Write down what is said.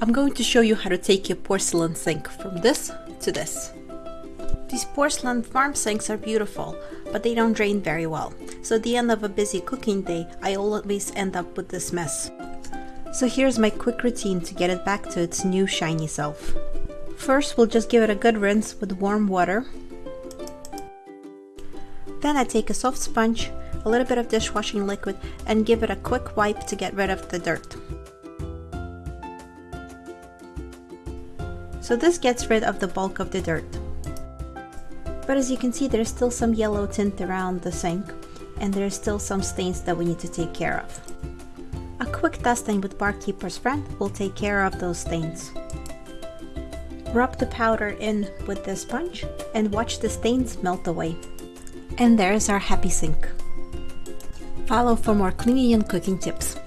I'm going to show you how to take your porcelain sink from this to this. These porcelain farm sinks are beautiful, but they don't drain very well. So at the end of a busy cooking day, I always end up with this mess. So here's my quick routine to get it back to its new shiny self. First, we'll just give it a good rinse with warm water. Then I take a soft sponge, a little bit of dishwashing liquid, and give it a quick wipe to get rid of the dirt. So this gets rid of the bulk of the dirt. But as you can see, there's still some yellow tint around the sink, and there's still some stains that we need to take care of. A quick dusting with Bar Keepers Friend will take care of those stains. Rub the powder in with the sponge and watch the stains melt away. And there's our happy sink. Follow for more cleaning and cooking tips.